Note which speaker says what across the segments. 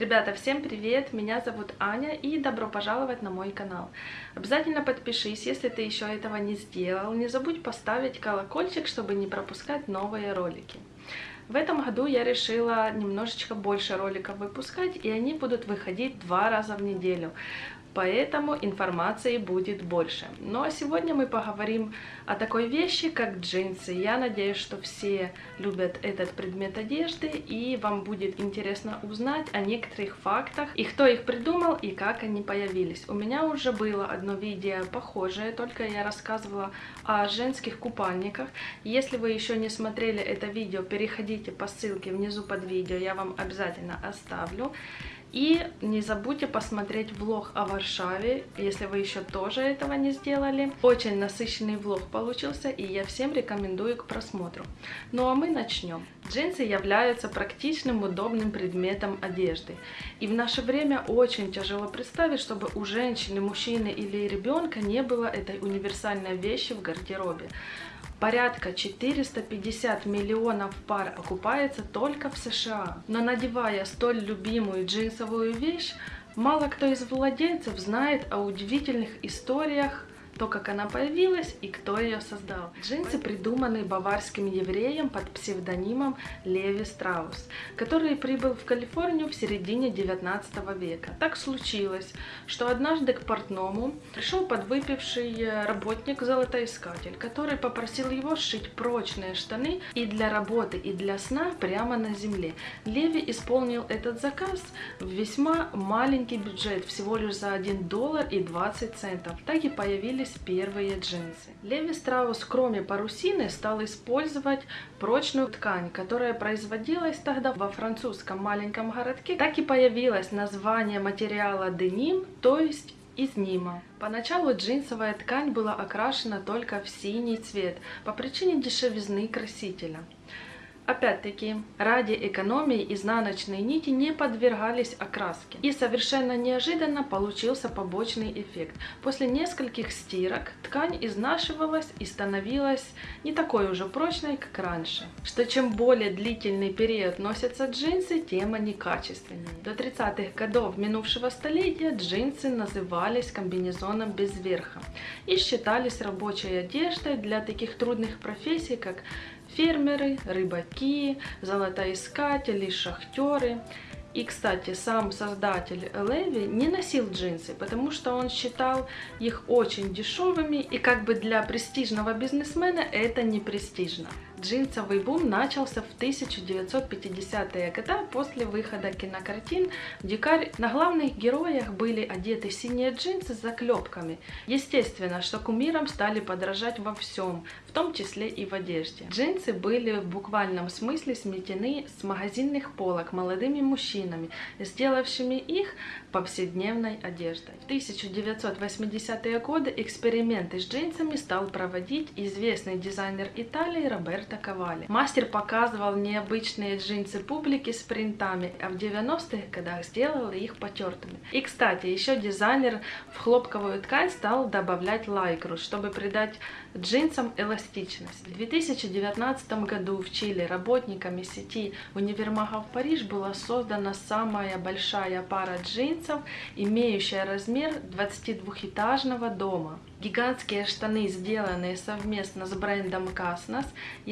Speaker 1: Ребята, всем привет! Меня зовут Аня и добро пожаловать на мой канал. Обязательно подпишись, если ты еще этого не сделал. Не забудь поставить колокольчик, чтобы не пропускать новые ролики. В этом году я решила немножечко больше роликов выпускать, и они будут выходить два раза в неделю поэтому информации будет больше. Ну а сегодня мы поговорим о такой вещи, как джинсы. Я надеюсь, что все любят этот предмет одежды, и вам будет интересно узнать о некоторых фактах, и кто их придумал, и как они появились. У меня уже было одно видео похожее, только я рассказывала о женских купальниках. Если вы еще не смотрели это видео, переходите по ссылке внизу под видео, я вам обязательно оставлю. И не забудьте посмотреть влог о Варшаве, если вы еще тоже этого не сделали. Очень насыщенный влог получился, и я всем рекомендую к просмотру. Ну а мы начнем. Джинсы являются практичным, удобным предметом одежды. И в наше время очень тяжело представить, чтобы у женщины, мужчины или ребенка не было этой универсальной вещи в гардеробе. Порядка 450 миллионов пар окупается только в США. Но надевая столь любимую джинсовую вещь, мало кто из владельцев знает о удивительных историях то, как она появилась и кто ее создал. Джинсы придуманы баварским евреем под псевдонимом Леви Страус, который прибыл в Калифорнию в середине 19 века. Так случилось, что однажды к портному пришел подвыпивший работник-золотоискатель, который попросил его сшить прочные штаны и для работы, и для сна прямо на земле. Леви исполнил этот заказ в весьма маленький бюджет, всего лишь за 1 доллар и 20 центов. Так и появились появились первые джинсы. Леви Страус, кроме парусины, стал использовать прочную ткань, которая производилась тогда во французском маленьком городке. Так и появилось название материала деним, то есть из Нима. Поначалу джинсовая ткань была окрашена только в синий цвет по причине дешевизны красителя. Опять-таки, ради экономии изнаночные нити не подвергались окраске. И совершенно неожиданно получился побочный эффект. После нескольких стирок ткань изнашивалась и становилась не такой уже прочной, как раньше. Что чем более длительный период носятся джинсы, тем они качественнее. До 30-х годов минувшего столетия джинсы назывались комбинезоном без верха и считались рабочей одеждой для таких трудных профессий, как фермеры, рыбаки, золотоискатели, шахтеры. И, кстати, сам создатель Леви не носил джинсы, потому что он считал их очень дешевыми, и как бы для престижного бизнесмена это не престижно. Джинсовый бум начался в 1950-е годы после выхода кинокартин «Дикарь». На главных героях были одеты синие джинсы с заклепками. Естественно, что кумирам стали подражать во всем, в том числе и в одежде. Джинсы были в буквальном смысле сметены с магазинных полок молодыми мужчинами, сделавшими их повседневной одеждой. В 1980-е годы эксперименты с джинсами стал проводить известный дизайнер Италии Роберто атаковали. Мастер показывал необычные джинсы публике с принтами, а в 90-х годах сделал их потертыми. И, кстати, еще дизайнер в хлопковую ткань стал добавлять лайкру, чтобы придать джинсам эластичность. В 2019 году в Чили работниками сети универмагов Париж была создана самая большая пара джинсов, имеющая размер 22-этажного дома. Гигантские штаны, сделанные совместно с брендом Casnas.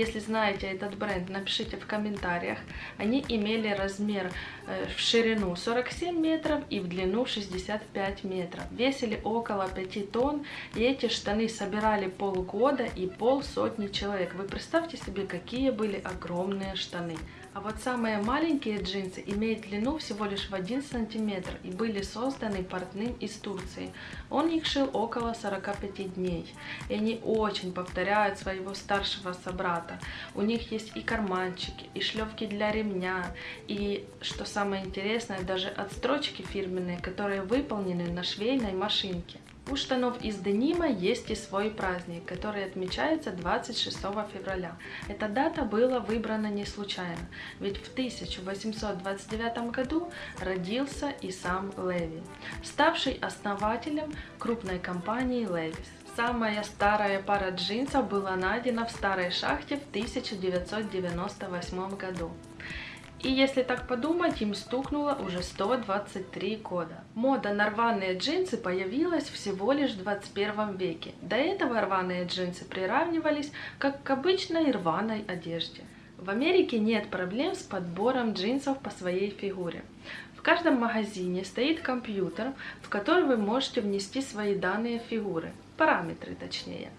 Speaker 1: Если знаете этот бренд, напишите в комментариях. Они имели размер э, в ширину 47 метров и в длину 65 метров. Весили около 5 тонн, и эти штаны собирали полгода и полсотни человек. Вы представьте себе, какие были огромные штаны. А вот самые маленькие джинсы имеют длину всего лишь в 1 сантиметр и были созданы портным из Турции. Он их шил около 45 дней. И они очень повторяют своего старшего собрата. У них есть и карманчики, и шлевки для ремня, и, что самое интересное, даже отстрочки фирменные, которые выполнены на швейной машинке. У штанов из денима есть и свой праздник, который отмечается 26 февраля. Эта дата была выбрана не случайно, ведь в 1829 году родился и сам Леви, ставший основателем крупной компании Levi's. Самая старая пара джинсов была найдена в старой шахте в 1998 году. И если так подумать, им стукнуло уже 123 года. Мода на рваные джинсы появилась всего лишь в 21 веке. До этого рваные джинсы приравнивались как к обычной рваной одежде. В Америке нет проблем с подбором джинсов по своей фигуре. В каждом магазине стоит компьютер, в который вы можете внести свои данные фигуры, параметры точнее.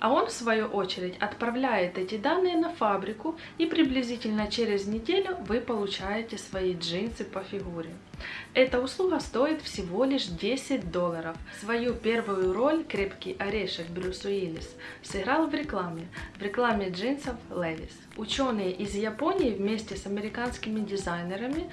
Speaker 1: А он, в свою очередь, отправляет эти данные на фабрику, и приблизительно через неделю вы получаете свои джинсы по фигуре. Эта услуга стоит всего лишь 10 долларов. Свою первую роль крепкий орешек Брюс Уиллис сыграл в рекламе, в рекламе джинсов Levi's. Ученые из Японии вместе с американскими дизайнерами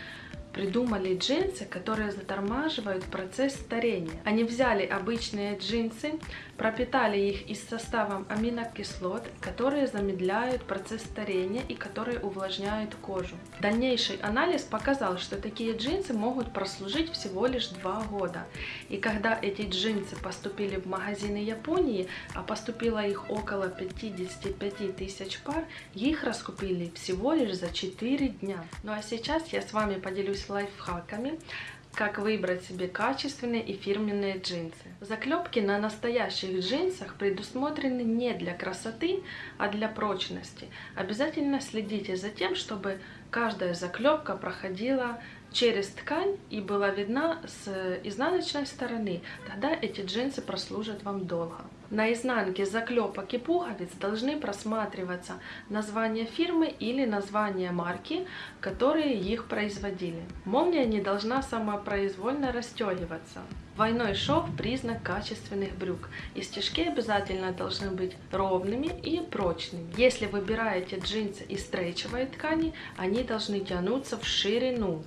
Speaker 1: придумали джинсы, которые затормаживают процесс старения. Они взяли обычные джинсы, пропитали их из составом аминокислот, которые замедляют процесс старения и которые увлажняют кожу. Дальнейший анализ показал, что такие джинсы могут прослужить всего лишь 2 года. И когда эти джинсы поступили в магазины Японии, а поступило их около 55 тысяч пар, их раскупили всего лишь за 4 дня. Ну а сейчас я с вами поделюсь лайфхаками, как выбрать себе качественные и фирменные джинсы. Заклепки на настоящих джинсах предусмотрены не для красоты, а для прочности. Обязательно следите за тем, чтобы каждая заклепка проходила через ткань и была видна с изнаночной стороны, тогда эти джинсы прослужат вам долго. На изнанке заклепок и пуговиц должны просматриваться название фирмы или название марки, которые их производили. Молния не должна самопроизвольно расстегиваться. Двойной шов – признак качественных брюк, и стежки обязательно должны быть ровными и прочными. Если выбираете джинсы из стрейчевой ткани, они должны тянуться в ширину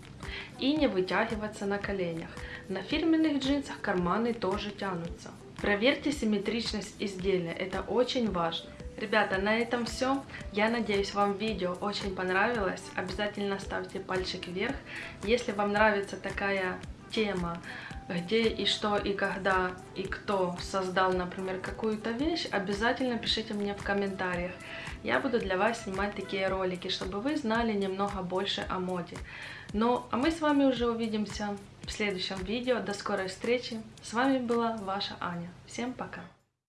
Speaker 1: и не вытягиваться на коленях. На фирменных джинсах карманы тоже тянутся. Проверьте симметричность изделия, это очень важно. Ребята, на этом все. Я надеюсь, вам видео очень понравилось. Обязательно ставьте пальчик вверх. Если вам нравится такая тема, где и что и когда и кто создал, например, какую-то вещь, обязательно пишите мне в комментариях. Я буду для вас снимать такие ролики, чтобы вы знали немного больше о моде. Ну, а мы с вами уже увидимся в следующем видео. До скорой встречи. С вами была ваша Аня. Всем пока.